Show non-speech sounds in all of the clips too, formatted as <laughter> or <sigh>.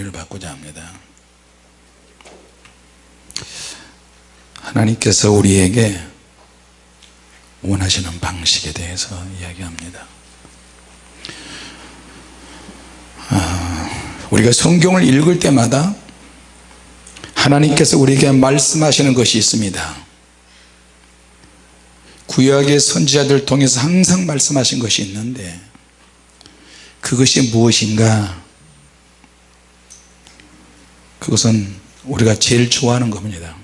를 받고자 합니다. 하나님께서 우리에게 원하시는 방식에 대해서 이야기합니다. 아, 우리가 성경을 읽을 때마다 하나님께서 우리에게 말씀하시는 것이 있습니다. 구약의 선지자들 통해서 항상 말씀하신 것이 있는데 그것이 무엇인가 그것은 우리가 제일 좋아하는 겁니다.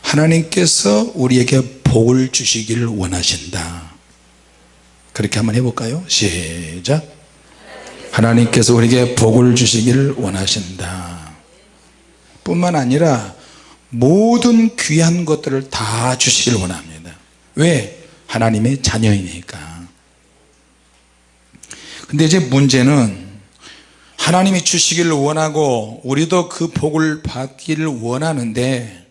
하나님께서 우리에게 복을 주시기를 원하신다. 그렇게 한번 해볼까요? 시작. 하나님께서 우리에게 복을 주시기를 원하신다. 뿐만 아니라 모든 귀한 것들을 다 주시기를 원합니다. 왜? 하나님의 자녀이니까. 근데 이제 문제는 하나님이 주시기를 원하고 우리도 그 복을 받기를 원하는데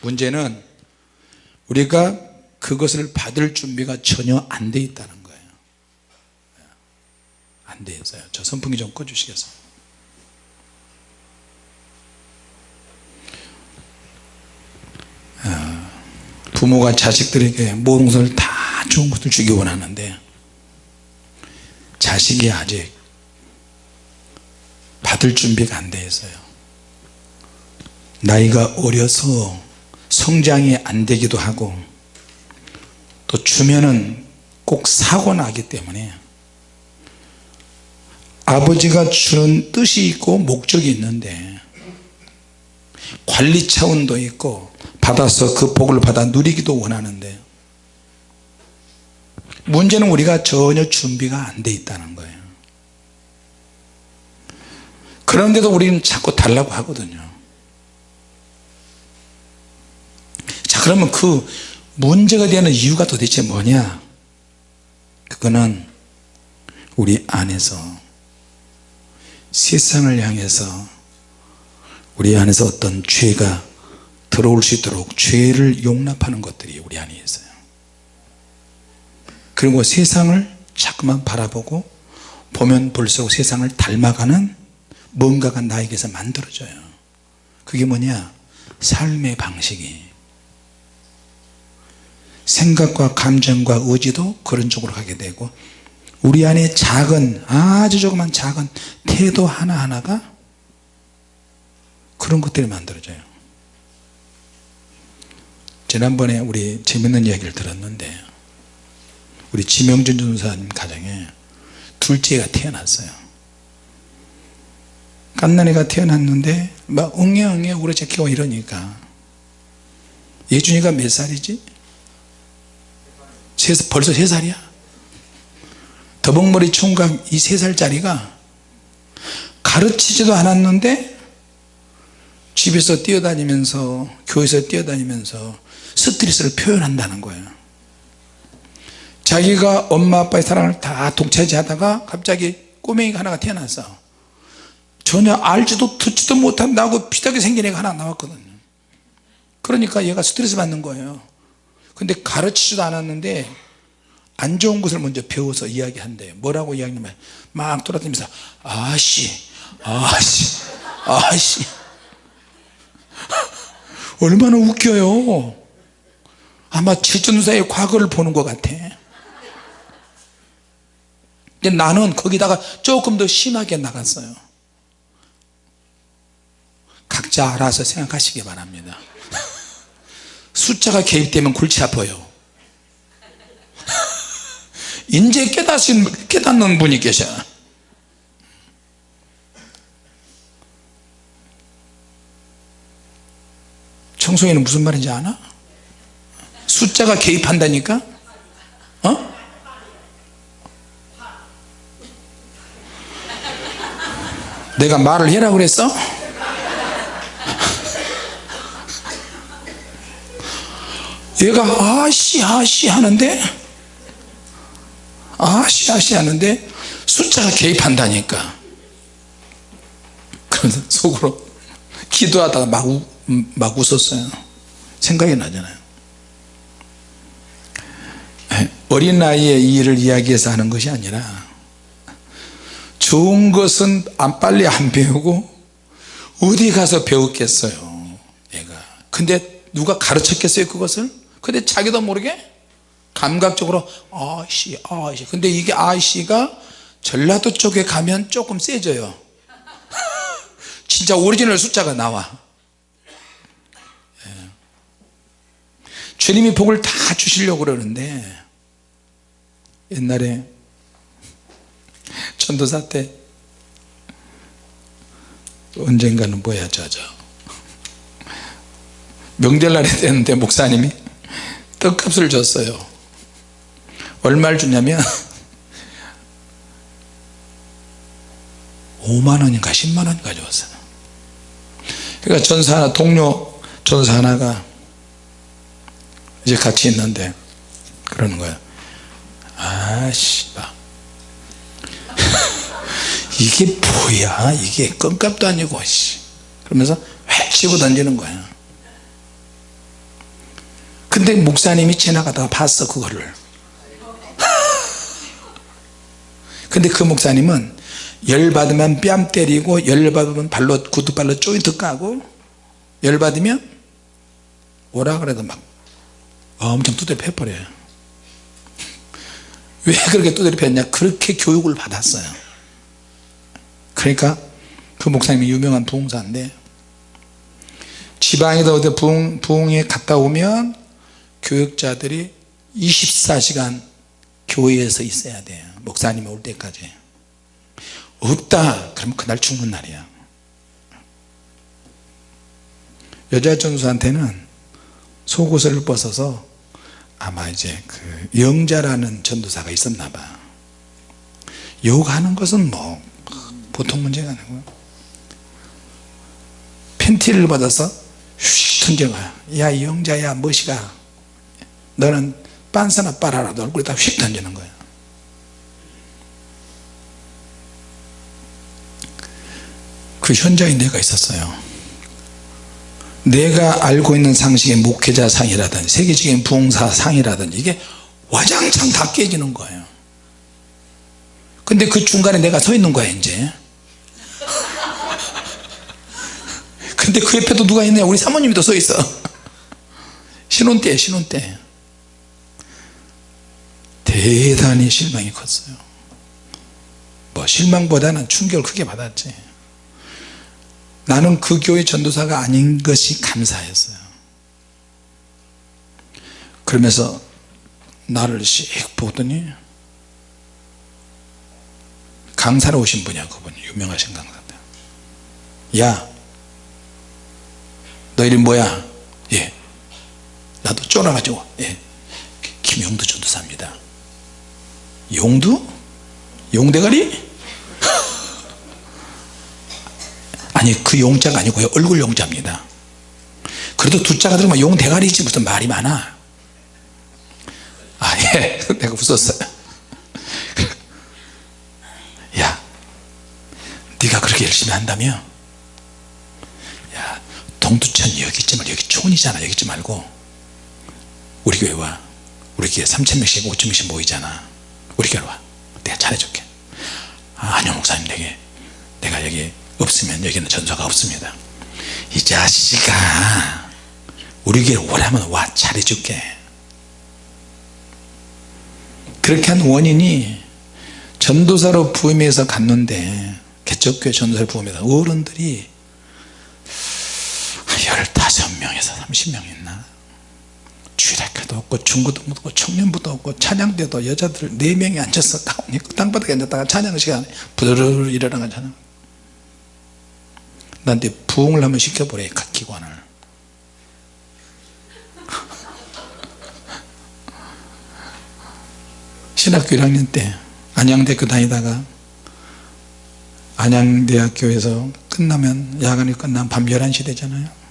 문제는 우리가 그것을 받을 준비가 전혀 안 돼 있다는 거예요. 안 돼 있어요. 저 선풍기 좀 꺼주시겠어요? 아, 부모가 자식들에게 모든 것을 다 좋은 것을 주기 원하는데 자식이 아직 받을 준비가 안 돼 있어요. 나이가 어려서 성장이 안 되기도 하고 또 주면은 꼭 사고 나기 때문에 아버지가 주는 뜻이 있고 목적이 있는데 관리 차원도 있고 받아서 그 복을 받아 누리기도 원하는데 문제는 우리가 전혀 준비가 안 돼 있다는 거예요 그런데도 우리는 자꾸 달라고 하거든요. 자 그러면 그 문제가 되는 이유가 도대체 뭐냐? 그거는 우리 안에서 세상을 향해서 우리 안에서 어떤 죄가 들어올 수 있도록 죄를 용납하는 것들이 우리 안에 있어요. 그리고 세상을 자꾸만 바라보고 보면 볼수록 세상을 닮아가는 뭔가가 나에게서 만들어져요. 그게 뭐냐? 삶의 방식이. 생각과 감정과 의지도 그런 쪽으로 가게 되고 우리 안에 작은 아주 조그만 작은 태도 하나하나가 그런 것들이 만들어져요. 지난번에 우리 재밌는 이야기를 들었는데 우리 지명준 전사님 가정에 둘째가 태어났어요 갓난이가 태어났는데 막 엉해엉해 오래잡히고 이러니까. 예준이가 몇 살이지? 벌써 세 살이야? 더벅머리 총각 이세 살짜리가 가르치지도 않았는데 집에서 뛰어다니면서 교회에서 뛰어다니면서 스트레스를 표현한다는 거예요 자기가 엄마 아빠의 사랑을 다 독차지하다가 갑자기 꼬맹이가 하나가 태어났어 전혀 알지도 듣지도 못한다고 비슷하게 생긴 애가 하나 나왔거든요. 그러니까 얘가 스트레스 받는 거예요. 근데 가르치지도 않았는데 안 좋은 것을 먼저 배워서 이야기한대요 뭐라고 이야기하냐면 막 돌아다니면서 아씨 아씨 아씨. <laughs> 얼마나 웃겨요. 아마 칠전사의 과거를 보는 것 같아. 근데 나는 거기다가 조금 더 심하게 나갔어요 각자 알아서 생각하시기 바랍니다 숫자가 개입되면 골치 아파요 이제 깨닫신, 깨닫는 분이 계셔 청소년은 무슨 말인지 아나? 숫자가 개입한다니까? 어? 내가 말을 해라 그랬어? 얘가 아씨 아씨 하는데? 아씨 아씨 하는데 숫자가 개입한다니까. 그래서 속으로 기도하다가 막, 우, 막 웃었어요. 생각이 나잖아요. 어린 나이에 이 일을 이야기해서 하는 것이 아니라 좋은 것은 안 빨리 안 배우고 어디 가서 배웠겠어요 얘가. 근데 누가 가르쳤겠어요 그것을 근데 자기도 모르게 감각적으로 아씨 아씨. 근데 이게 아씨가 전라도 쪽에 가면 조금 세져요. 진짜 오리지널 숫자가 나와. 예. 주님이 복을 다 주시려고 그러는데 옛날에 전도사 때 언젠가는 뭐야 저저 명절날이 됐는데 목사님이 떡값을 줬어요. 얼마를 주냐면 5만원인가 <laughs> 10만원 가져왔어요. 그러니까 전사 하나 동료 전사 하나가 이제 같이 있는데 그러는 거예요. 아씨 봐 <laughs> 이게 뭐야? 이게 껌값도 아니고 씨. 그러면서 획 치고 던지는 거야 근데 목사님이 지나가다가 봤어 그거를. <laughs> 근데 그 목사님은 열받으면 뺨 때리고 열받으면 발로 구두발로 조인트 까고 열받으면 오라 그래도 막 엄청 두드려 패버려요. <laughs> 왜 그렇게 두드려 팼냐? 그렇게 교육을 받았어요. 그러니까 그 목사님이 유명한 부흥사인데 지방에다 어디 부흥, 부흥에 갔다 오면 교육자들이 24시간 교회에서 있어야 돼요. 목사님 올 때까지. 없다. 그러면 그날 죽는 날이야. 여자 전수한테는 속옷을 벗어서 아마 이제 그 영자라는 전도사가 있었나 봐. 욕하는 것은 뭐 보통 문제가 아니고 팬티를 받아서 휙 던져가 야 영자야 멋이가 너는 빤스나 빨아라도 얼굴에 다 휙 던지는 거야. 그 현장에 내가 있었어요. 내가 알고 있는 상식의 목회자 상이라든지 세계적인 부흥사 상이라든지 이게 와장창 다 깨지는 거예요. 근데 그 중간에 내가 서 있는 거야 이제. <laughs> 근데 그 옆에도 누가 있냐? 우리 사모님이 또 서 있어. 신혼 때 신혼 때 대단히 실망이 컸어요. 뭐 실망보다는 충격을 크게 받았지. 나는 그 교회 전도사가 아닌 것이 감사했어요. 그러면서 나를 씩 보더니 강사로 오신 분이야 그분 유명하신 강사인데. 야 너 이름 뭐야? 예. 나도 쫄아가지고 예. 김용두 전도사입니다 용두? 용대가리? <laughs> 아니 그 용자가 아니고요 얼굴 용자입니다. 그래도 두 자가 들으면 용대가리지 무슨 말이 많아? 아예. <laughs> 내가 웃었어요. <laughs> 야 네가 그렇게 열심히 한다면 야 동두천 여기 있지 말 여기 촌이잖아. 여기 있지 말고 우리 교회 와 우리 교회 3천명씩 5천명씩 모이잖아 우리 교회 와. 내가 잘해줄게. 아, 아니요 목사님 내게 내가 여기 없으면 여기는 전소가 없습니다. 이 자식아 우리 교회 오라면 와 잘해줄게. 그렇게 한 원인이 전도사로 부임해서 갔는데 개척교회 전도사로 부임해서 어른들이 15명에서 30명 있나 주일학교도 없고 중고도 없고 청년부도 없고 찬양대도 여자들 4명이 앉아서 땅바닥에 앉았다가 찬양 시간에 부르르 일어나가 찬양 나한테 부흥을 한번 시켜보래 각 기관을. <laughs> 신학교 1학년 때 안양대학교 다니다가 안양대학교에서 끝나면 야간이 끝나면 밤 11시 되잖아요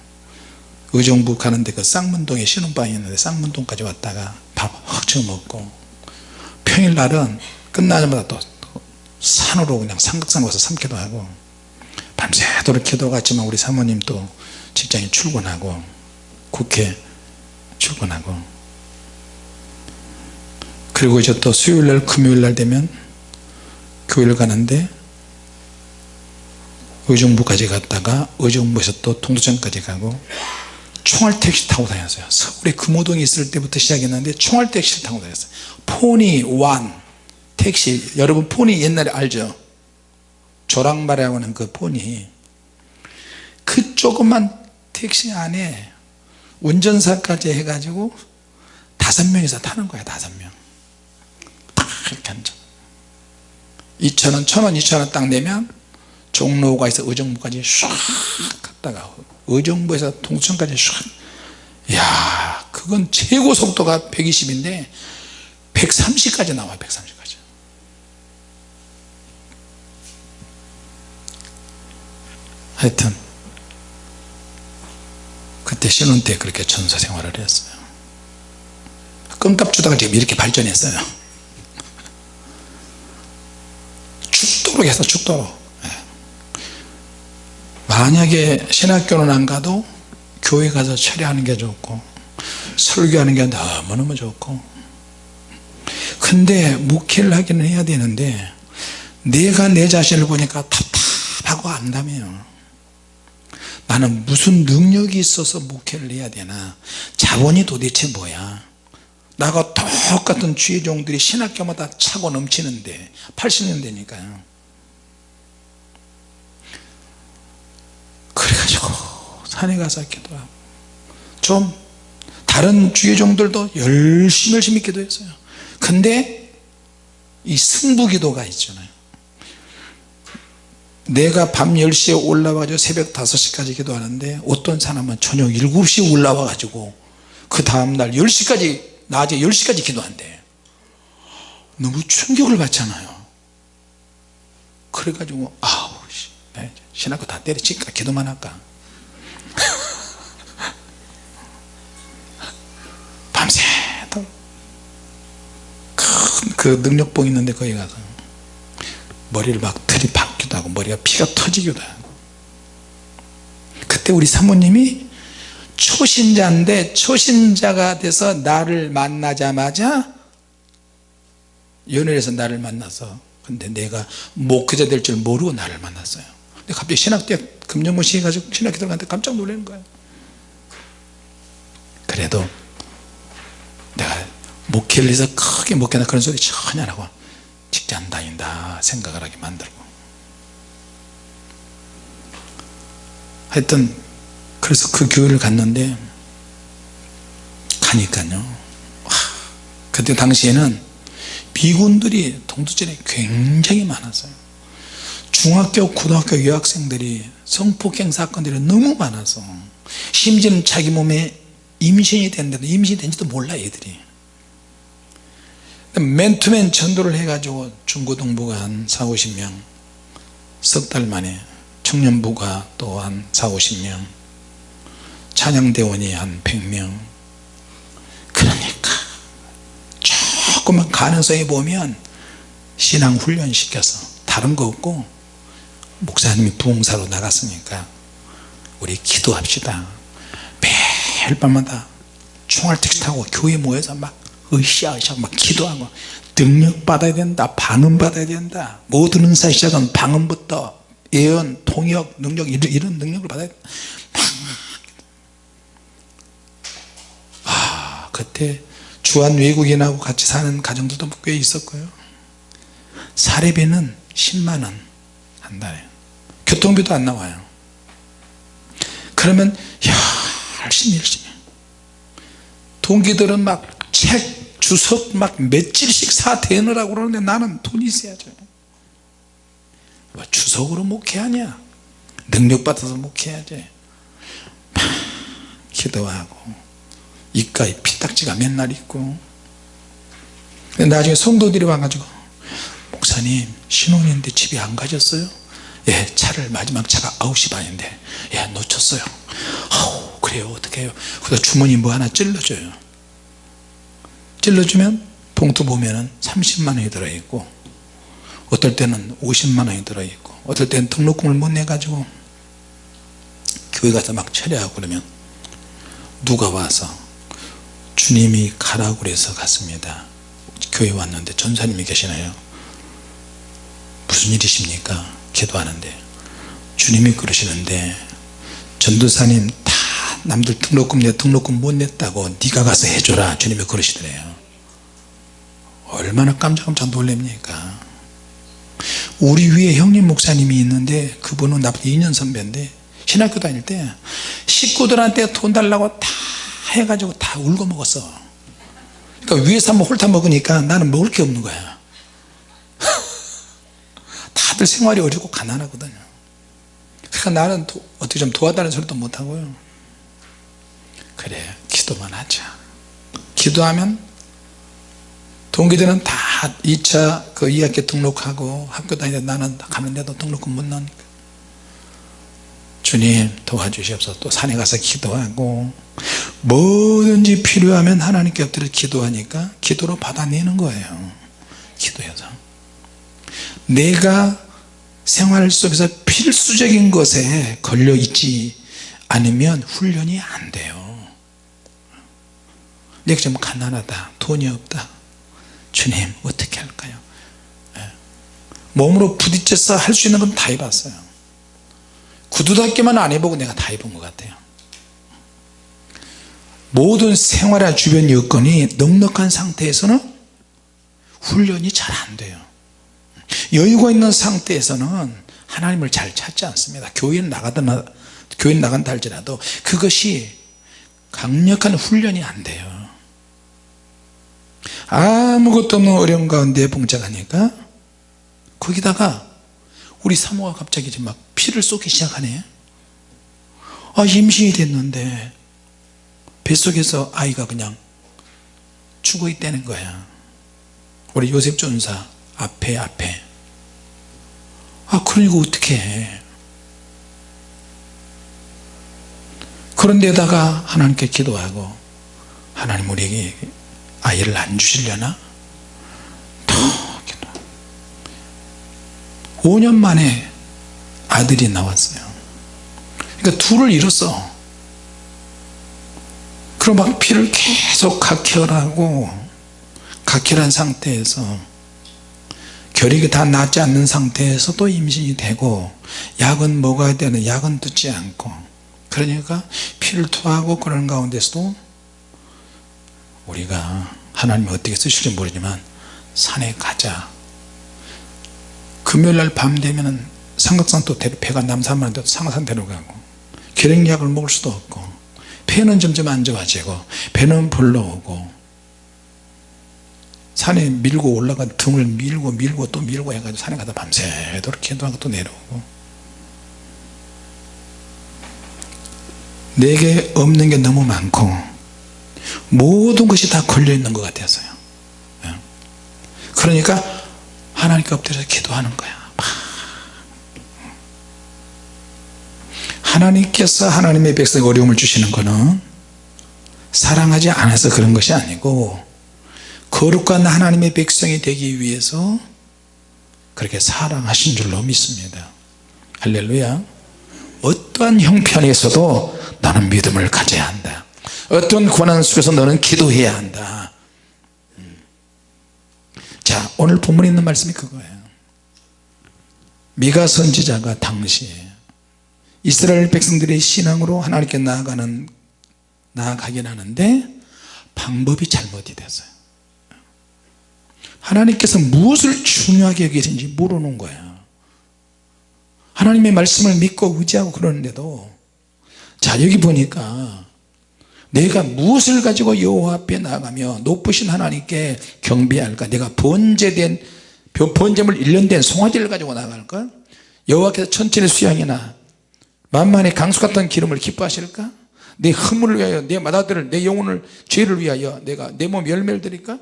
의정부 가는데 그 쌍문동에 신혼방이 있는데 쌍문동까지 왔다가 밥 헉쳐 먹고 평일날은 끝나자마자 또 산으로 그냥 삼각산 가서 삼기도 하고 밤새도록 기도가 있지만 우리 사모님 또 직장에 출근하고 국회 출근하고. 그리고 이제 또 수요일날 금요일날 되면 교회를 가는데 의정부까지 갔다가 의정부에서 또 동두천까지 가고 총알 택시 타고 다녔어요. 서울에 금호동에 있을 때부터 시작했는데 총알 택시를 타고 다녔어요. 포니 완 택시. 여러분 포니 옛날에 알죠? 조랑말이라고 하는 그 포니. 그 조그만 택시 안에 운전사까지 해가지고 다섯 명이서 타는 거야 다섯 명딱 이렇게 앉아. 2천원 천원 2천원 딱 내면 종로가에서 의정부까지 唰 갔다가 의정부에서 동천까지 唰야 그건 최고 속도가 120인데 130까지 나와 130까지. 하여튼 그때 신혼 때 그렇게 전사 생활을 했어요. 껌값 주다가 지금 이렇게 발전했어요. 죽도록 해서 죽도록. 예. 만약에 신학교는 안 가도 교회 가서 철회하는 게 좋고 설교하는 게 너무너무 좋고. 근데 목회를 하기는 해야 되는데 내가 내 자신을 보니까 답답하고 안다며요. 나는 무슨 능력이 있어서 목회를 해야 되나? 자본이 도대체 뭐야? 나가 똑같은 주의 종들이 신학교마다 차고 넘치는데 80년대니까요 그래가지고 산에 가서 기도하고. 좀 다른 주의 종들도 열심히 열심히 기도했어요. 근데 이 승부기도가 있잖아요. 내가 밤 10시에 올라와가지고 새벽 5시까지 기도하는데 어떤 사람은 저녁 7시에 올라와 가지고 그 다음날 10시까지 낮에 10시까지 기도한대. 너무 충격을 받잖아요. 그래가지고 아우 신학교 다 때려칠까 기도만 할까? <laughs> 밤새도큰 그 능력봉 있는데 거기 가서 머리를 막 들이박기도 하고 머리가 피가 터지기도 하고. 그때 우리 사모님이 초신자인데 초신자가 돼서 나를 만나자마자 연애해서 나를 만나서 근데 내가 목회자 될 줄 모르고 나를 만났어요 근데 갑자기 신학대 금년고 시 해가지고 신학교 들어갔는데 깜짝 놀라는 거예요 그래도 내가 목회를 해서 크게 목회나 그런 소리 전혀 안 하고 직장 다닌다 생각을 하게 만들고. 하여튼 그래서 그 교회를 갔는데 가니까요. 와, 그때 당시에는 미군들이 동두천에 굉장히 많았어요 중학교 고등학교 여학생들이 성폭행 사건들이 너무 많아서 심지어는 자기 몸에 임신이 됐는데도 임신이 된지도 몰라 얘들이. 맨투맨 전도를 해가지고 중고등부가 한 4, 50명 석 달 만에 청년부가 또 한 4, 50명 찬양대원이 한 100명. 그러니까 조금만 가능성이 보면 신앙 훈련 시켜서 다른 거 없고 목사님이 부흥사로 나갔으니까 우리 기도합시다. 매일 밤마다 총알 택시 타고 교회 모여서 막 으쌰으쌰 막 기도하고 능력 받아야 된다 방언 받아야 된다. 모든 은사 시작은 방언부터 예언 통역 능력 이런, 이런 능력을 받아야 된다. 아 그때 주한 외국인하고 같이 사는 가정들도 꽤 있었고요. 사례비는 10만원 한 달에 교통비도 안 나와요. 그러면 야 열심히 열심히. 동기들은 막 책 주석 막 며칠씩 사 대느라고 그러는데 나는 돈이 있어야죠 뭐 주석으로 목회하냐? 능력 받아서 목회해야지 막 기도하고. 입가에 피딱지가 맨날 있고. 나중에 성도들이 와가지고 목사님 신혼인데 집에 안 가셨어요? 예 차를 마지막 차가 9시 반인데 예 놓쳤어요. 아우 그래요. 어떻게 해요. 그래서 주머니 뭐 하나 찔러줘요. 찔러주면 봉투 보면은 30만원이 들어있고 어떨 때는 50만원이 들어있고 어떨 때는 등록금을 못 내가지고 교회 가서 막 철회하고 그러면 누가 와서 주님이 가라고 그래서 갔습니다. 교회 왔는데 전사님이 계시나요? 무슨 일이십니까 기도하는데 주님이 그러시는데 전도사님 다 남들 등록금 내 등록금 못 냈다고 네가 가서 해줘라 주님이 그러시더래요. 얼마나 깜짝깜짝 놀랍니까? 우리 위에 형님 목사님이 있는데 그분은 나보다 2년 선배인데 신학교 다닐 때 식구들한테 돈 달라고 다 해가지고 다 울고 먹었어. 그러니까 위에서 한번 홀타 먹으니까 나는 먹을 게 없는 거야 다들 생활이 어렵고 가난하거든요. 그러니까 나는 도, 어떻게 좀 도와달라는 소리도 못하고요. 그래 기도만 하자. 기도하면 동기들은 다 2차 그 2학기 등록하고 학교 다니는데 나는 가는데도 등록금 못 나니까. 주님 도와주시옵소서. 또 산에 가서 기도하고 뭐든지 필요하면 하나님께 엎드려 기도하니까 기도로 받아내는 거예요. 기도해서. 내가 생활 속에서 필수적인 것에 걸려 있지 않으면 훈련이 안 돼요. 내가 좀 가난하다 돈이 없다. 주님 어떻게 할까요? 예. 몸으로 부딪혀서 할 수 있는 건 다 해봤어요. 구두 닦기만 안 해보고 내가 다 해본 것 같아요. 모든 생활의 주변 여건이 넉넉한 상태에서는 훈련이 잘 안 돼요 여유가 있는 상태에서는 하나님을 잘 찾지 않습니다. 교회는 나가다 교회 나간다 할지라도 그것이 강력한 훈련이 안 돼요. 아무것도 없는 어려운 가운데 봉착하니까 거기다가 우리 사모가 갑자기 막 피를 쏟기 시작하네. 아 임신이 됐는데 뱃속에서 아이가 그냥 죽어 있다는 거야. 우리 요셉 전사 앞에 앞에. 아 그러니까 어떻게 해? 그런데다가 하나님께 기도하고 하나님 우리에게 아이를 안 주시려나? 더 기도. 5년 만에 아들이 나왔어요. 그러니까 둘을 잃었어. 그럼 막 피를 계속 각혈하고 각혈한 상태에서 결핵이 다 낫지 않는 상태에서 또 임신이 되고 약은 먹어야 되는 약은 듣지 않고 그러니까 피를 토하고 그런 가운데서도 우리가 하나님이 어떻게 쓰실지 모르지만 산에 가자. 금요일날 밤 되면 삼각산 또 배가 남산만 상산 데려가고 결핵약을 먹을 수도 없고 폐는 점점 안 좋아지고 배는 불러오고 산에 밀고 올라가 등을 밀고 밀고 또 밀고 해가지고 산에 가다 밤새도록 기도하고 또 내려오고. 내게 없는 게 너무 많고 모든 것이 다 걸려있는 것 같아서요. 예. 그러니까 하나님께 엎드려서 기도하는 거야. 하나님께서 하나님의 백성에 어려움을 주시는 것은 사랑하지 않아서 그런 것이 아니고 거룩한 하나님의 백성이 되기 위해서 그렇게 사랑하신 줄로 믿습니다. 할렐루야. 어떠한 형편에서도 나는 믿음을 가져야 한다. 어떤 고난 속에서 너는 기도해야 한다. 음. 자 오늘 본문에 있는 말씀이 그거예요. 미가 선지자가 당시에 이스라엘 백성들의 신앙으로 하나님께 나아가는 나아가긴 하는데 방법이 잘못이 됐어요 하나님께서 무엇을 중요하게 여기신지 모르는 거야. 하나님의 말씀을 믿고 의지하고 그러는데도 자 여기 보니까 내가 무엇을 가지고 여호와 앞에 나가며 높으신 하나님께 경배할까? 내가 번제된 번제물 1년 된 송아지를 가지고 나갈까? 여호와께서 천천의 수양이나 만만의 강수 같은 기름을 기뻐하실까? 내 허물을 위하여 내 마다들을 내 영혼을 죄를 위하여 내가 내 몸 열매를 드릴까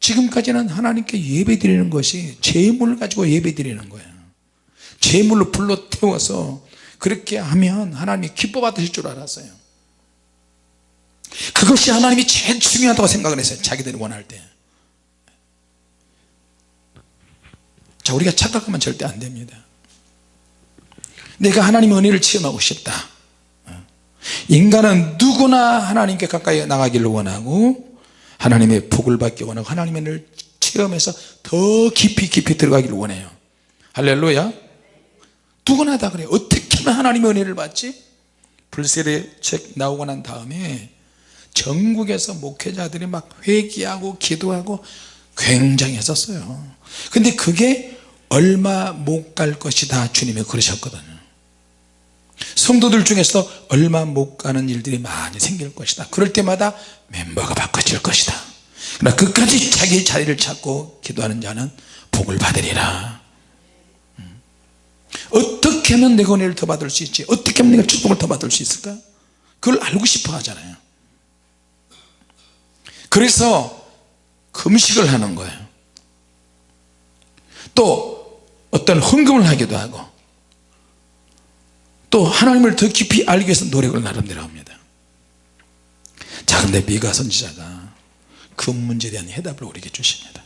지금까지는 하나님께 예배 드리는 것이 재물을 가지고 예배 드리는 거예요. 재물로 불러 태워서 그렇게 하면 하나님이 기뻐 받으실 줄 알았어요. 그것이 하나님이 제일 중요하다고 생각을 했어요 자기들이 원할 때. 자, 우리가 착각하면 절대 안 됩니다. 내가 하나님의 은혜를 체험하고 싶다. 인간은 누구나 하나님께 가까이 나가기를 원하고 하나님의 복을 받기 원하고 하나님의 은혜를 체험해서 더 깊이 깊이 들어가기를 원해요. 할렐루야. 누구나 다 그래 어떻게 하면 하나님의 은혜를 받지? 불세례 책 나오고 난 다음에 전국에서 목회자들이 막 회개하고 기도하고 굉장히 했었어요. 근데 그게 얼마 못 갈 것이다 주님이 그러셨거든요 성도들 중에서 얼마 못 가는 일들이 많이 생길 것이다. 그럴 때마다 멤버가 바꿔질 것이다. 그러나 끝까지 자기 자리를 찾고 기도하는 자는 복을 받으리라. 음. 어떻게 하면 내가 은혜를 더 받을 수 있지? 어떻게 하면 내가 축복을 더 받을 수 있을까? 그걸 알고 싶어 하잖아요. 그래서 금식을 하는 거예요. 또 어떤 헌금을 하기도 하고 또 하나님을 더 깊이 알기 위해서 노력을 나름대로 합니다. 자 근데 미가 선지자가 그 문제에 대한 해답을 우리에게 주십니다.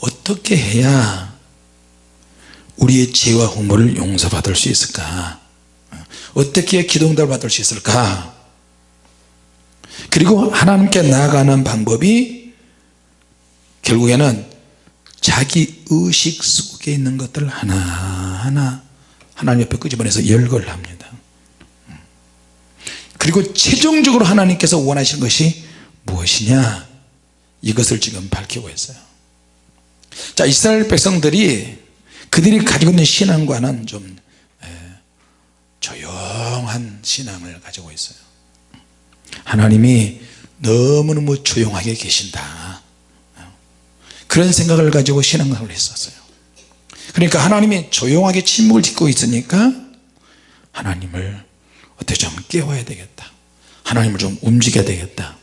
어떻게 해야 우리의 죄와 허물을 용서받을 수 있을까? 어떻게 기도응답을 받을 수 있을까? 그리고 하나님께 나아가는 방법이 결국에는 자기 의식 속에 있는 것들을 하나하나 하나님 옆에 끄집어내서 열거를 합니다. 그리고 최종적으로 하나님께서 원하시는 것이 무엇이냐? 이것을 지금 밝히고 있어요. 자 이스라엘 백성들이 그들이 가지고 있는 신앙과는 좀 조용한 신앙을 가지고 있어요. 하나님이 너무너무 조용하게 계신다 그런 생각을 가지고 신앙을 했었어요. 그러니까 하나님이 조용하게 침묵을 짓고 있으니까 하나님을 어떻게 좀 깨워야 되겠다. 하나님을 좀 움직여야 되겠다.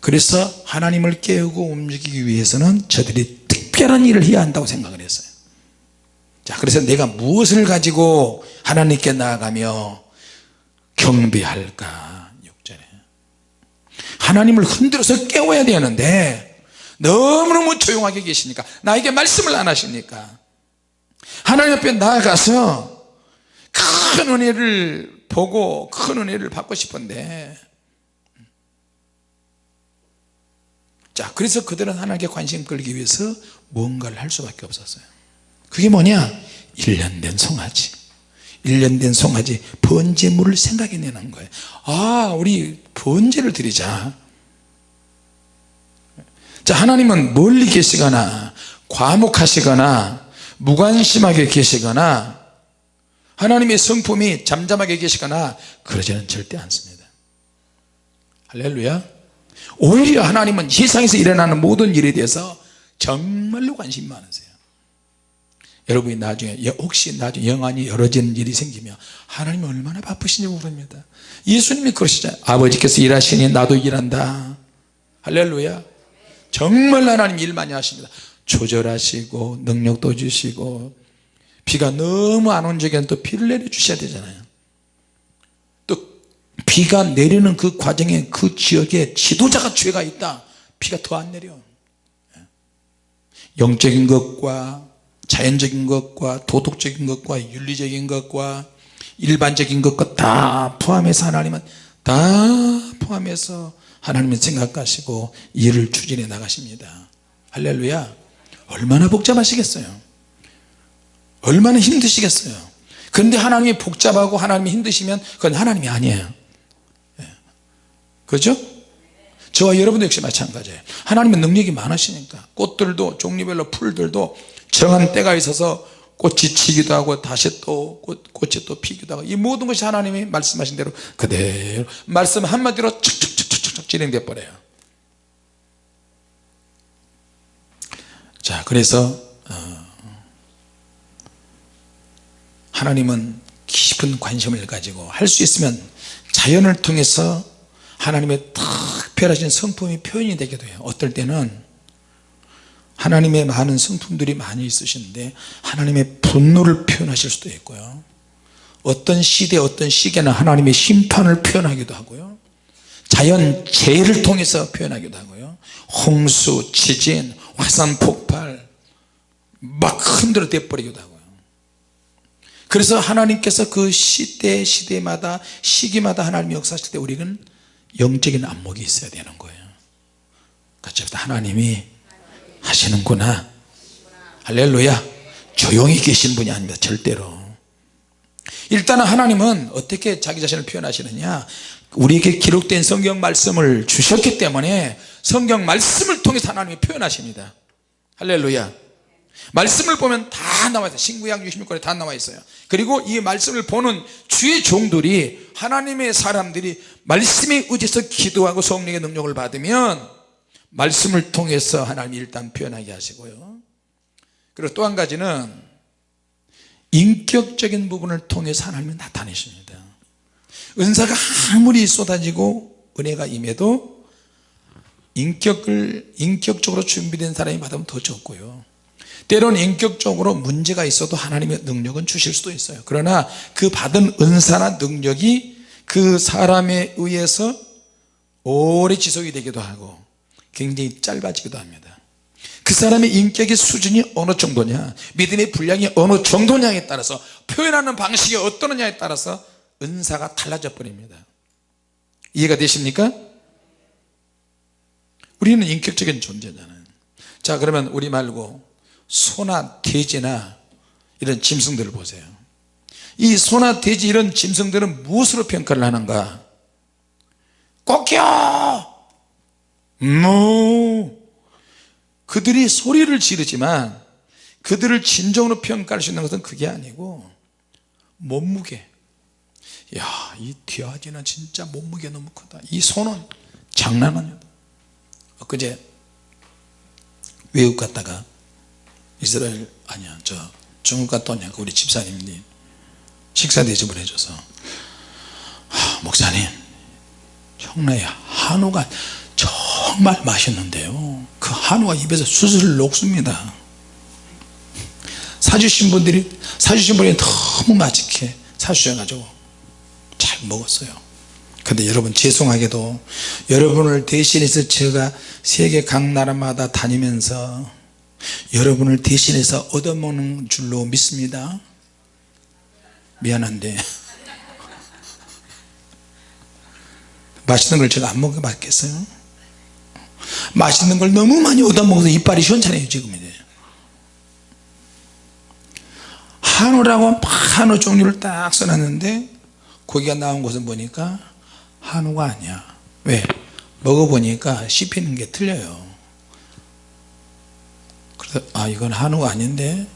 그래서 하나님을 깨우고 움직이기 위해서는 저들이 특별한 일을 해야 한다고 생각을 했어요. 자 그래서 내가 무엇을 가지고 하나님께 나아가며 경배할까? 6절에. 하나님을 흔들어서 깨워야 되는데 너무너무 조용하게 계시니까 나에게 말씀을 안 하시니까. 하나님 앞에 나아가서 큰 은혜를 보고 큰 은혜를 받고 싶은데. 자 그래서 그들은 하나님께 관심 끌기 위해서 뭔가를 할 수밖에 없었어요. 그게 뭐냐? 1년 된 송아지. 1년 된 송아지 번제물을 생각해내는 거예요. 아 우리 번제를 드리자 자 하나님은 멀리 계시거나 과묵하시거나 무관심하게 계시거나 하나님의 성품이 잠잠하게 계시거나 그러지는 절대 않습니다. 할렐루야. 오히려 하나님은 세상에서 일어나는 모든 일에 대해서 정말로 관심이 많으세요. 여러분이 나중에 혹시 나중에 영안이 열어지는 일이 생기면 하나님 얼마나 바쁘신지 모릅니다. 예수님이 그러시잖아요. 아버지께서 일하시니 나도 일한다. 할렐루야 정말 하나님 일 많이 하십니다. 조절하시고 능력도 주시고 비가 너무 안 온 적에는 또 비를 내려 주셔야 되잖아요. 또 비가 내리는 그 과정에 그 지역에 지도자가 죄가 있다. 비가 더 안 내려. 영적인 것과 자연적인 것과 도덕적인 것과 윤리적인 것과 일반적인 것과 다 포함해서 하나님은 다 포함해서 하나님은 생각하시고 일을 추진해 나가십니다. 할렐루야. 얼마나 복잡하시겠어요? 얼마나 힘드시겠어요? 그런데 하나님이 복잡하고 하나님이 힘드시면 그건 하나님이 아니에요. 예. 그렇죠? 저와 여러분도 역시 마찬가지예요. 하나님은 능력이 많으시니까 꽃들도 종류별로 풀들도 정한 때가 있어서 꽃이 지기도 하고 다시 또 꽃, 꽃이 또 피기도 하고 이 모든 것이 하나님이 말씀하신 대로 그대로. 말씀 한마디로 척척 진행돼 버려요. 자 그래서 어, 하나님은 깊은 관심을 가지고 할 수 있으면 자연을 통해서 하나님의 특별하신 성품이 표현이 되기도 해요. 어떨 때는 하나님의 많은 성품들이 많이 있으신데 하나님의 분노를 표현하실 수도 있고요. 어떤 시대 어떤 시기에는 하나님의 심판을 표현하기도 하고요 자연 재해를 통해서 표현하기도 하고요. 홍수, 지진, 화산 폭발 막 흔들어 대버리기도 하고요. 그래서 하나님께서 그 시대 시대마다 시기마다 하나님이 역사하실 때 우리는 영적인 안목이 있어야 되는 거예요. 같이 합시다. 하나님이 하시는구나. 할렐루야. 조용히 계신 분이 아닙니다. 절대로. 일단은 하나님은 어떻게 자기 자신을 표현하시느냐 우리에게 기록된 성경 말씀을 주셨기 때문에 성경 말씀을 통해서 하나님이 표현하십니다. 할렐루야. 말씀을 보면 다 나와 있어요. 신구약 66권에 다 나와 있어요. 그리고 이 말씀을 보는 주의 종들이 하나님의 사람들이 말씀에 의지해서 기도하고 성령의 능력을 받으면 말씀을 통해서 하나님이 일단 표현하게 하시고요. 그리고 또 한 가지는 인격적인 부분을 통해서 하나님이 나타내십니다 은사가 아무리 쏟아지고 은혜가 임해도 인격을 인격적으로 준비된 사람이 받으면 더 적고요. 때로는 인격적으로 문제가 있어도 하나님의 능력은 주실 수도 있어요. 그러나 그 받은 은사나 능력이 그 사람에 의해서 오래 지속이 되기도 하고 굉장히 짧아지기도 합니다. 그 사람의 인격의 수준이 어느 정도냐 믿음의 분량이 어느 정도냐에 따라서 표현하는 방식이 어떠느냐에 따라서 은사가 달라져 버립니다. 이해가 되십니까? 우리는 인격적인 존재잖아요. 자 그러면 우리 말고 소나 돼지나 이런 짐승들을 보세요. 이 소나 돼지 이런 짐승들은 무엇으로 평가를 하는가? 꺾여 무! 그들이 소리를 지르지만 그들을 진정으로 평가할 수 있는 것은 그게 아니고 몸무게 야이 뒤아지는 진짜 몸무게 너무 크다. 이 소는 장난 아니다 엊그제 외국 갔다가 이스라엘 아니야 저 중국 갔다 오니까 우리 집사님이 식사 대접을 해줘서 아, 목사님 청라야 한우가 정말 맛있는데요. 그 한우가 입에서 수술 녹습니다. 사주신 분들이 사주신 분이 너무 맛있게 사주셔가지고 잘 먹었어요. 근데 여러분 죄송하게도 여러분을 대신해서 제가 세계 각 나라마다 다니면서 여러분을 대신해서 얻어먹는 줄로 믿습니다. 미안한데. <laughs> 맛있는 걸 제가 안 먹어봤겠어요? 맛있는 걸 너무 많이 얻어먹어서 이빨이 시원찮아요 지금 이제. 한우라고 한우 종류를 딱 써놨는데 고기가 나온 곳은 보니까 한우가 아니야. 왜? 먹어보니까 씹히는 게 틀려요. 그래서 아 이건 한우가 아닌데?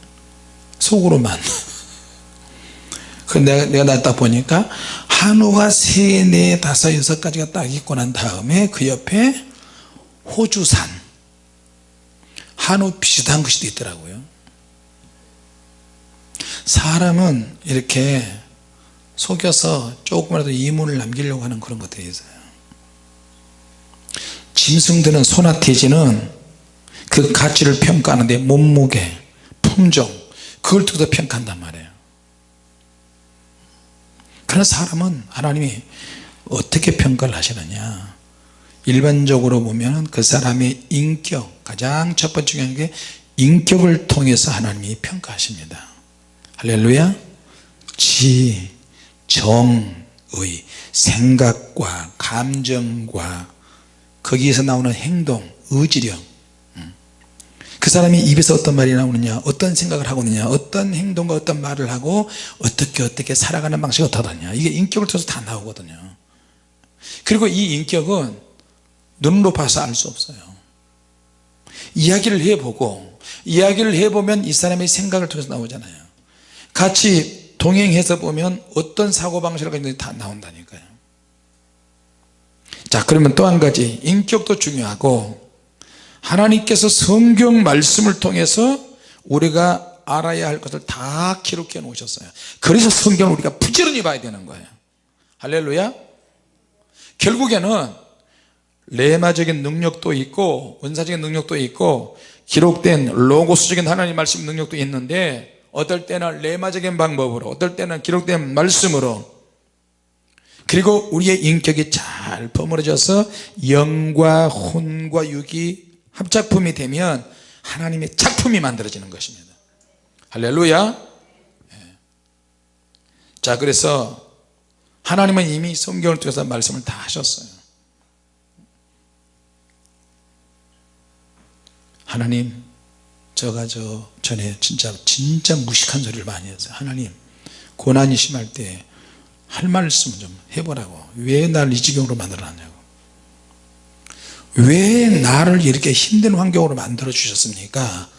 속으로만. <laughs> 그래서 내가, 내가 나 딱 보니까 한우가 세, 네, 다섯, 여섯 가지가 딱 있고 난 다음에 그 옆에 호주산. 한우 비슷한 것이 있더라고요. 사람은 이렇게 속여서 조금이라도 이문을 남기려고 하는 그런 것들이 있어요. 짐승들은 소나 돼지는 그 가치를 평가하는데 몸무게 품종 그걸 두고 평가한단 말이에요. 그러나 사람은 하나님이 어떻게 평가를 하시느냐. 일반적으로 보면 그 사람의 인격 가장 첫 번째 중요한 게 인격을 통해서 하나님이 평가하십니다. 할렐루야. 지, 정의, 생각과 감정과 거기에서 나오는 행동, 의지력 그 사람이 입에서 어떤 말이 나오느냐 어떤 생각을 하고 있느냐 어떤 행동과 어떤 말을 하고 어떻게 어떻게 살아가는 방식이 어떠하냐. 이게 인격을 통해서 다 나오거든요. 그리고 이 인격은 눈으로 봐서 알 수 없어요. 이야기를 해보고 이야기를 해보면 이 사람의 생각을 통해서 나오잖아요. 같이 동행해서 보면 어떤 사고방식을 가지고 다 나온다니까요. 자 그러면 또 한 가지 인격도 중요하고 하나님께서 성경 말씀을 통해서 우리가 알아야 할 것을 다 기록해 놓으셨어요. 그래서 성경을 우리가 부지런히 봐야 되는 거예요. 할렐루야. 결국에는 레마적인 능력도 있고 은사적인 능력도 있고 기록된 로고스적인 하나님 말씀 능력도 있는데 어떨 때는 레마적인 방법으로 어떨 때는 기록된 말씀으로. 그리고 우리의 인격이 잘 버무려져서 영과 혼과 육이 합작품이 되면 하나님의 작품이 만들어지는 것입니다. 할렐루야. 예. 자 그래서 하나님은 이미 성경을 통해서 말씀을 다 하셨어요. 하나님 제가 저 전에 진짜 진짜 무식한 소리를 많이 했어요 하나님 고난이 심할 때 할 말씀 좀 해보라고. 왜 날 이 지경으로 만들어놨냐고. 왜 나를 이렇게 힘든 환경으로 만들어 주셨습니까?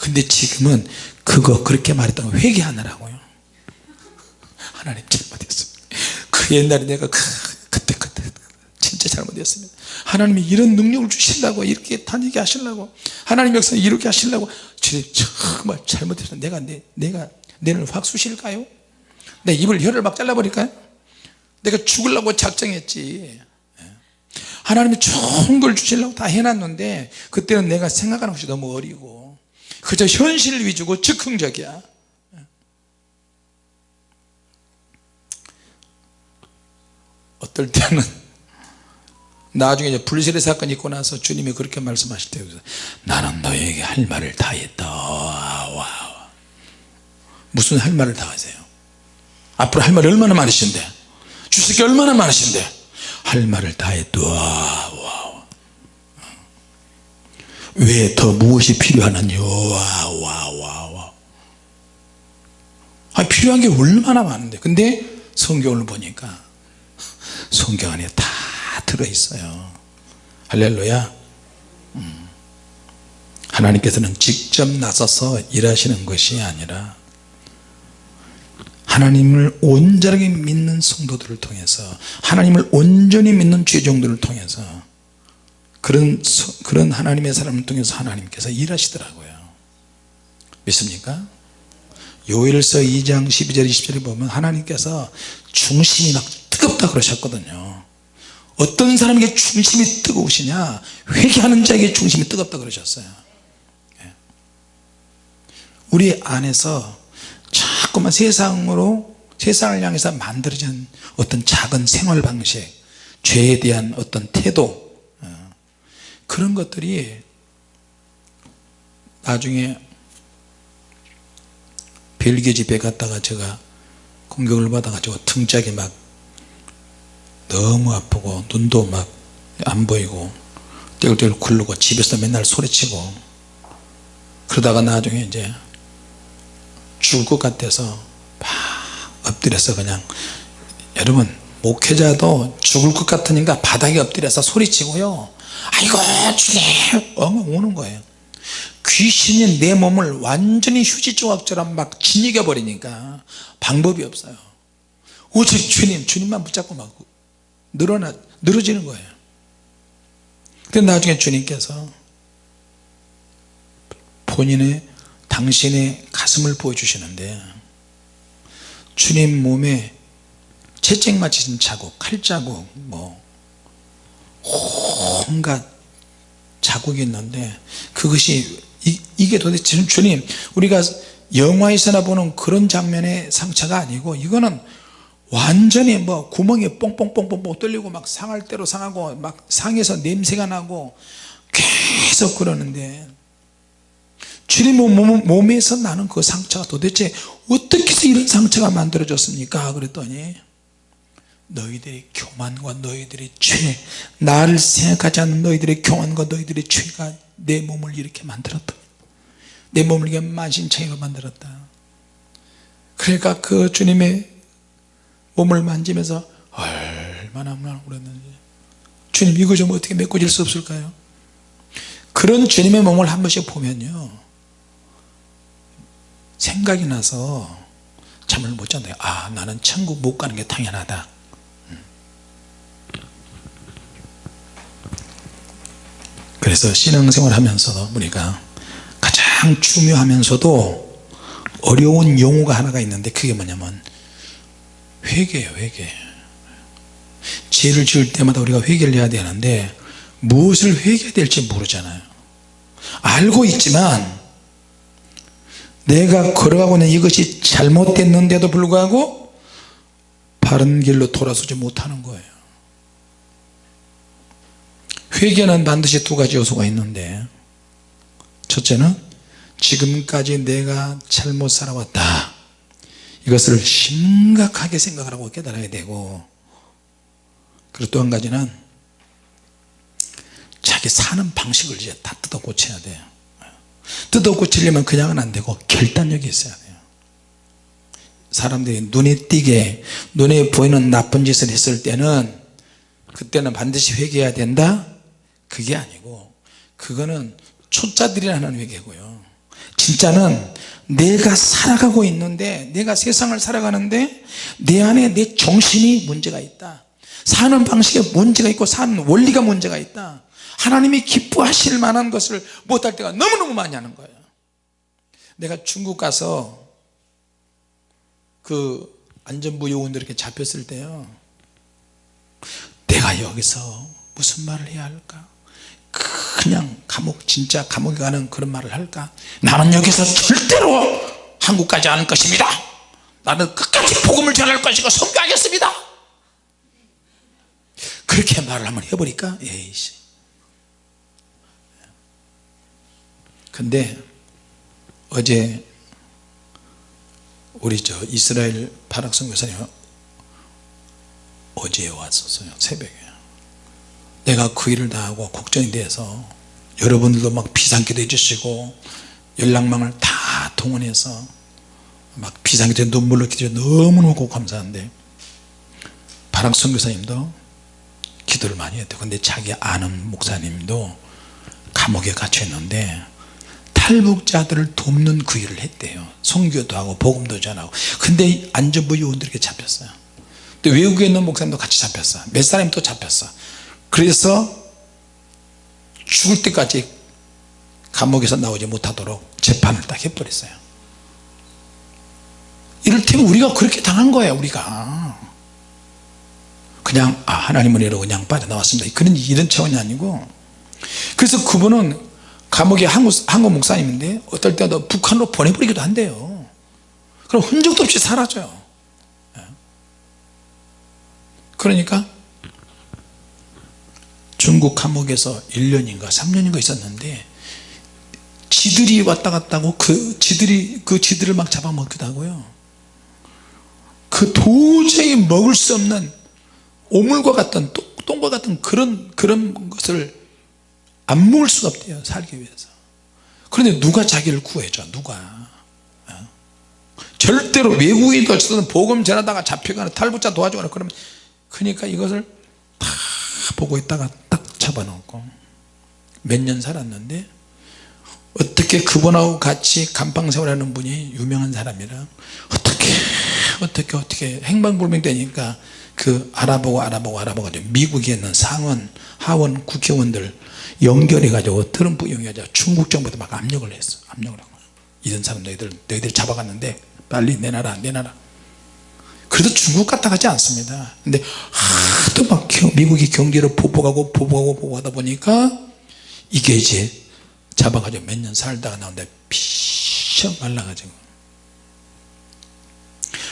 근데 지금은 그거 그렇게 말했던 거 회개하느라고요. 하나님 잘못했습니다. 그 옛날에 내가 그, 그때 그때 진짜 잘못했습니다. 하나님이 이런 능력을 주시려고 이렇게 다니게 하시려고 하나님 역사 이렇게 하시려고 정말 잘못해서 내가 내, 내가 내를 확 쑤실까요? 내 입을 혀를 막 잘라버릴까요? 내가 죽으려고 작정했지. 하나님이 좋은 걸 주시려고 다 해놨는데 그때는 내가 생각하는 것이 너무 어리고 그저 현실 위주고 즉흥적이야. 어떨 때는 나중에 이제 불세례 사건이 있고 나서 주님이 그렇게 말씀하실 때 나는 너에게 할 말을 다 했다. 와. 무슨 할 말을 다 하세요? 앞으로 할 말이 얼마나 많으신데? 주실 게 얼마나 많으신데? 할 말을 다 했다. 와. 왜더 무엇이 필요하느냐? 와와와 아, 필요한 게 얼마나 많은데? 근데 성경을 보니까 성경 안에 다 들어있어요 할렐루야 음. 하나님께서는 직접 나서서 일하시는 것이 아니라 하나님을 온전하게 믿는 성도들을 통해서 하나님을 온전히 믿는 죄종들을 통해서 그런 그런 하나님의 사람을 통해서 하나님께서 일하시더라고요 믿습니까? 요일서 2장 12절 20절에 보면 하나님께서 중심이 막 뜨겁다 그러셨거든요 어떤 사람에게 중심이 뜨거우시냐 회개하는 자에게 중심이 뜨겁다 그러셨어요 예. 우리 안에서 자꾸만 세상으로 세상을 향해서 만들어진 어떤 작은 생활 방식 죄에 대한 어떤 태도 어, 그런 것들이 나중에 벨기에 집에 갔다가 제가 공격을 받아가지고 등짝이 막 너무 아프고 눈도 막 안 보이고 떼굴떼굴 굴르고 집에서 맨날 소리치고 그러다가 나중에 이제 죽을 것 같아서 막 엎드려서 그냥 여러분 목회자도 죽을 것 같으니까 바닥에 엎드려서 소리치고요. 아이고 주님! 엉 우는 거예요. 귀신이 내 몸을 완전히 휴지 조각처럼 막 짓이겨 버리니까 방법이 없어요. 오직 주님 주님만 붙잡고 막 늘어나 늘어지는 거예요. 근데 나중에 주님께서 본인의 당신의 가슴을 보여주시는데 주님 몸에 채찍 맞힌 자국 칼자국 뭐 온갖 자국이 있는데 그것이 이, 게 도대체 주님 우리가 영화에서나 보는 그런 장면의 상처가 아니고 이거는 완전히 뭐 구멍이 뽕뽕뽕뽕뽕 뚫리고 막 상할 대로 상하고 막 상에서 냄새가 나고 계속 그러는데 주님 몸, 몸에서 나는 그 상처가 도대체 어떻게 해서 이런 상처가 만들어졌습니까? 그랬더니 너희들의 교만과 너희들의 죄 나를 생각하지 않는 너희들의 교만과 너희들의 죄가 내 몸을 이렇게 만들었다. 내 몸을 이렇게 만신창이로 만들었다. 그러니까 그 주님의 몸을 만지면서 얼마나 울었는지. 주님 이거 좀 어떻게 메꿔질 수 없을까요? 그런 주님의 몸을 한 번씩 보면요. 생각이 나서 잠을 못 잔대요. 아 나는 천국 못 가는 게 당연하다. 음. 그래서 신앙생활 하면서 우리가 가장 중요하면서도 어려운 용어가 하나가 있는데 그게 뭐냐면 회개예요 회개. 죄를 지을 때마다 우리가 회개를 해야 되는데 무엇을 회개해야 될지 모르잖아요. 알고 있지만 내가 걸어가고 있는 이것이 잘못됐는데도 불구하고 바른 길로 돌아서지 못하는 거예요. 회개는 반드시 두 가지 요소가 있는데 첫째는 지금까지 내가 잘못 살아왔다 이것을 심각하게 생각하고 깨달아야 되고 그리고 또 한 가지는 자기 사는 방식을 이제 다 뜯어 고쳐야 돼요. 뜯어 고치려면 그냥은 안 되고 결단력이 있어야 돼요. 사람들이 눈에 띄게 눈에 보이는 나쁜 짓을 했을 때는 그때는 반드시 회개해야 된다? 그게 아니고 그거는 초짜들이 하는 회개고요. 진짜는 내가 살아가고 있는데 내가 세상을 살아가는데 내 안에 내 정신이 문제가 있다. 사는 방식에 문제가 있고 사는 원리가 문제가 있다. 하나님이 기뻐하실 만한 것을 못할 때가 너무너무 많이 하는 거예요. 내가 중국 가서 그 안전부 요원들 이렇게 잡혔을 때요. 내가 여기서 무슨 말을 해야 할까 그냥 감옥 진짜 감옥에 가는 그런 말을 할까? 나는 여기서 절대로 한국 가지 않을 것입니다. 나는 끝까지 복음을 전할 것이고 선교하겠습니다. 그렇게 말을 한번 해버릴까 에이씨. 근데 어제 우리 저 이스라엘 파락성 교사님 어제 왔었어요 새벽에 내가 그 일을 다 하고 걱정이 돼서 여러분들도 막 비상기도 해주시고 연락망을 다 동원해서 막 비상기도 눈물로 기도해 너무너무 감사한데 바락 선교사님도 기도를 많이 했대요. 근데 자기 아는 목사님도 감옥에 갇혀 있는데 탈북자들을 돕는 그 일을 했대요. 선교도 하고 복음도 전하고. 근데 안전부 요원들에게 잡혔어요. 또 외국에 있는 목사님도 같이 잡혔어 몇 사람이 또 잡혔어 그래서 죽을 때까지 감옥에서 나오지 못하도록 재판을 딱 해버렸어요. 이를테면 우리가 그렇게 당한 거예요 우리가. 그냥 아 하나님은 이러고 그냥 빠져나왔습니다. 그런 이런 차원이 아니고. 그래서 그분은 감옥에 한국, 한국 목사님인데 어떨 때도 북한으로 보내버리기도 한대요. 그럼 흔적도 없이 사라져요. 예. 그러니까 중국 감옥에서 1년인가 3년인가 있었는데 지들이 왔다 갔다 하고 그 지들이 그 지들을 막 잡아먹기도 하고요. 그 도저히 먹을 수 없는 오물과 같은 똥과 같은 그런 그런 것을 안 먹을 수가 없대요 살기 위해서. 그런데 누가 자기를 구해줘 누가? 어? 절대로 외국인도 어쨌든 복음 전하다가 잡혀가는 탈북자 도와주거나 그러면 그러니까 이것을 다 보고 있다가 딱 잡아놓고 몇 년 살았는데 어떻게 그분하고 같이 감방생활하는 분이 유명한 사람이라 어떻게 어떻게 어떻게 행방불명 되니까 그 알아보고 알아보고 알아보고 미국에 있는 상원 하원 국회의원들 연결해 가지고 트럼프 연결해 중국 정부도 막 압력을 했어. 압력을 하고. 이런 사람 너희들 너희들 잡아갔는데 빨리 내놔라 내놔라 그래도 중국 갔다 가지 않습니다. 근데 하도 막 미국이 경제를 보복하고 보복하고 보복하다 보니까 이게 이제 잡아가지고 몇 년 살다가 나오는데 피셔 말라가지고.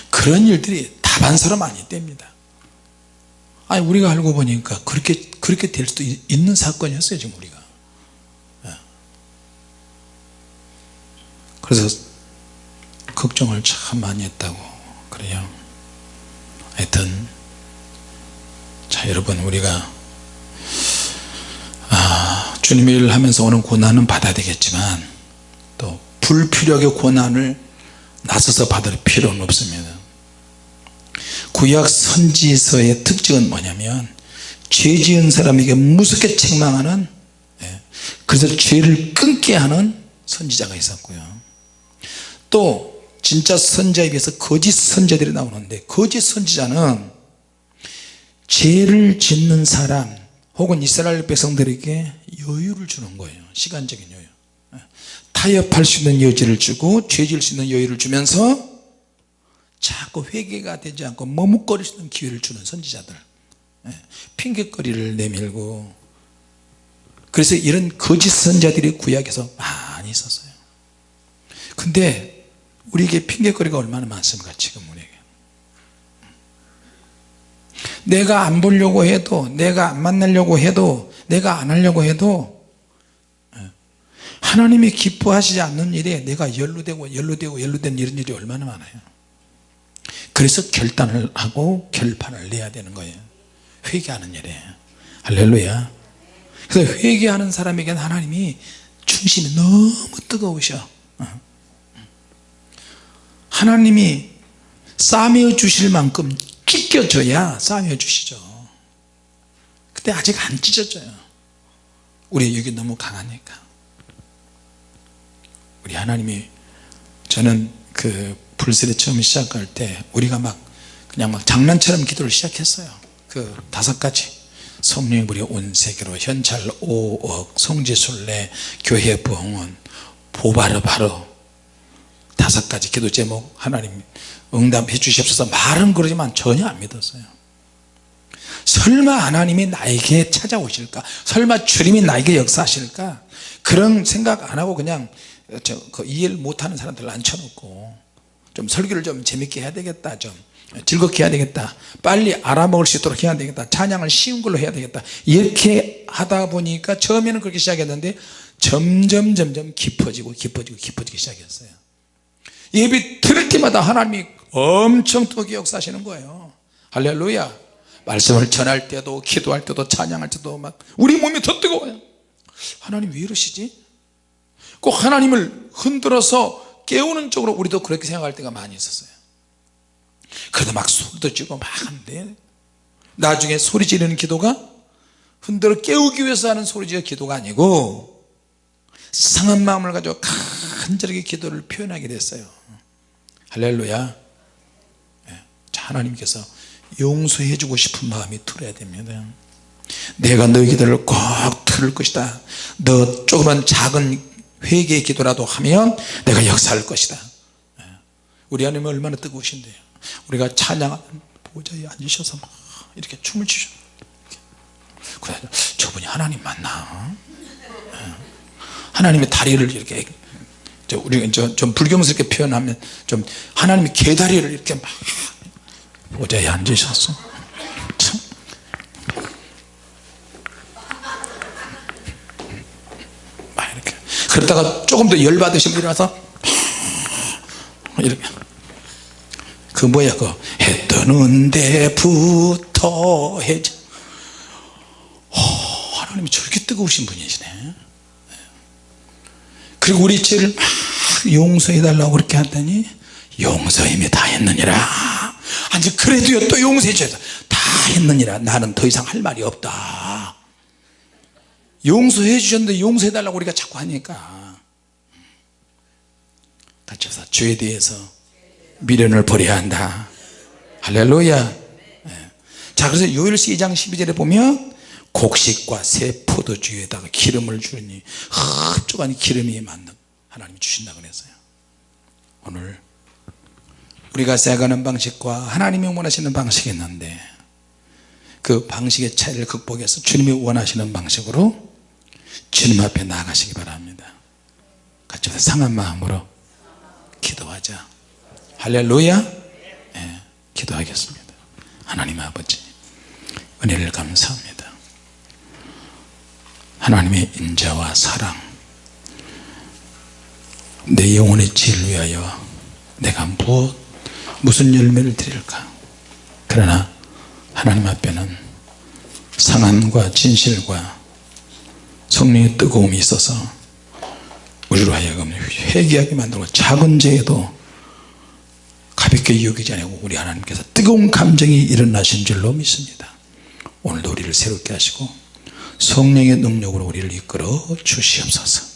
그런 일들이 다반사로 많이 뗍니다. 아니 우리가 알고 보니까 그렇게 그렇게 될 수도 있는 사건이었어요 지금 우리가. 예. 그래서 걱정을 참 많이 했다고 그래요 하여튼 자 여러분 우리가 아, 주님의 일을 하면서 오는 고난은 받아야 되겠지만 또 불필요하게 고난을 나서서 받을 필요는 없습니다. 구약 선지서의 특징은 뭐냐면 죄 지은 사람에게 무섭게 책망하는 예, 그래서 죄를 끊게 하는 선지자가 있었고요. 또 진짜 선자에 비해서 거짓 선자들이 나오는데 거짓 선지자는 죄를 짓는 사람 혹은 이스라엘 백성들에게 여유를 주는 거예요. 시간적인 여유. 예, 타협할 수 있는 여지를 주고 죄 지을 수 있는 여유를 주면서 자꾸 회개가 되지 않고 머뭇거릴 수 있는 기회를 주는 선지자들. 예, 핑계거리를 내밀고. 그래서 이런 거짓 선자들이 구약에서 많이 있었어요. 근데 우리에게 핑계거리가 얼마나 많습니까 지금 우리에게? 내가 안 보려고 해도 내가 안 만나려고 해도 내가 안 하려고 해도 예, 하나님이 기뻐하시지 않는 일에 내가 연루되고 연루되고 연루된 이런 일이 얼마나 많아요? 그래서 결단을 하고 결판을 내야 되는 거예요. 회개하는 일에. 할렐루야. 그래서 회개하는 사람에게는 하나님이 중심이 너무 뜨거우셔. 어. 하나님이 싸매어 주실 만큼 찢겨줘야 싸매어 주시죠. 근데 아직 안 찢어져요. 우리 여기 너무 강하니까. 우리 하나님이 저는 그 불세례 처음 시작할 때 우리가 막 그냥 막 장난처럼 기도를 시작했어요. 그 다섯 가지. 성령의 불이 온 세계로 현찰 5억 성지순례 교회 부흥원 보바르바르 다섯 가지 기도 제목 하나님 응답해 주시옵소서. 말은 그러지만 전혀 안 믿었어요. 설마 하나님이 나에게 찾아오실까? 설마 주님이 나에게 역사하실까? 그런 생각 안 하고 그냥 저, 그 이해를 못하는 사람들 앉혀놓고 좀 설교를 좀 재밌게 해야 되겠다 좀 즐겁게 해야 되겠다 빨리 알아먹을 수 있도록 해야 되겠다 찬양을 쉬운 걸로 해야 되겠다. 이렇게 하다 보니까 처음에는 그렇게 시작했는데 점점 점점 깊어지고 깊어지고 깊어지기 시작했어요 예배 들을 때마다 하나님이 엄청 뜨겁게 역사하시는 거예요. 할렐루야. 말씀을 전할 때도 기도할 때도 찬양할 때도 막 우리 몸이 더 뜨거워요. 하나님 왜 이러시지? 꼭 하나님을 흔들어서 깨우는 쪽으로 우리도 그렇게 생각할 때가 많이 있었어요. 그래도 막 소리도 지고 막 하는데 나중에 소리 지르는 기도가 흔들어 깨우기 위해서 하는 소리 지르는 기도가 아니고 상한 마음을 가지고 간절하게 기도를 표현하게 됐어요 할렐루야. 예, 자 하나님께서 용서해 주고 싶은 마음이 들어야 됩니다. 내가 너희 기도를 꼭 들을 것이다. 너 조그만 작은 회개의 기도라도 하면 내가 역사할 것이다. 예, 우리 하나님 얼마나 뜨거우신데요. 우리가 찬양하는 보좌에 앉으셔서 막 이렇게 춤을 추셔 저분이 하나님 맞나? 예. 하나님의 다리를 이렇게 저 우리 좀 불경스럽게 표현하면 좀 하나님의 개다리를 이렇게 막 보좌에 앉으셨어 참. 막 이렇게. 그러다가 조금 더 열받으시면 일어나서 이렇게. 그 뭐야 그 해 뜨는 데부터 해져 하나님이 저렇게 뜨거우신 분이시네 그리고 우리 죄를 막 용서해 달라고 그렇게 하더니? 용서 이미 다 했느니라. 아니 그래도요 또 용서해 줘야 다 했느니라. 나는 더 이상 할 말이 없다. 용서해 주셨는데 용서해 달라고 우리가 자꾸 하니까. 같이 해서 죄에 대해서 미련을 버려야 한다. 할렐루야. 네. 자 그래서 요일시 2장 12절에 보면 곡식과 새 포도주에다가 기름을 주니 흡족한 기름이 맞는 하나님이 주신다 그랬어요. 오늘 우리가 세가는 방식과 하나님이 원하시는 방식이 있는데 그 방식의 차이를 극복해서 주님이 원하시는 방식으로 주님 앞에 나가시기 바랍니다. 같이 상한 마음으로 기도하자. 할렐루야. 네, 기도하겠습니다. 하나님 아버지 은혜를 감사합니다 하나님의 인자와 사랑 내 영혼의 지를 위하여 내가 무엇 무슨 열매를 드릴까? 그러나 하나님 앞에는 상함과 진실과 성령의 뜨거움이 있어서 우리로 하여금 회개하게 만들고 작은 죄에도 가볍게 여기지 않고 우리 하나님께서 뜨거운 감정이 일어나신 줄로 믿습니다. 오늘도 우리를 새롭게 하시고 성령의 능력으로 우리를 이끌어 주시옵소서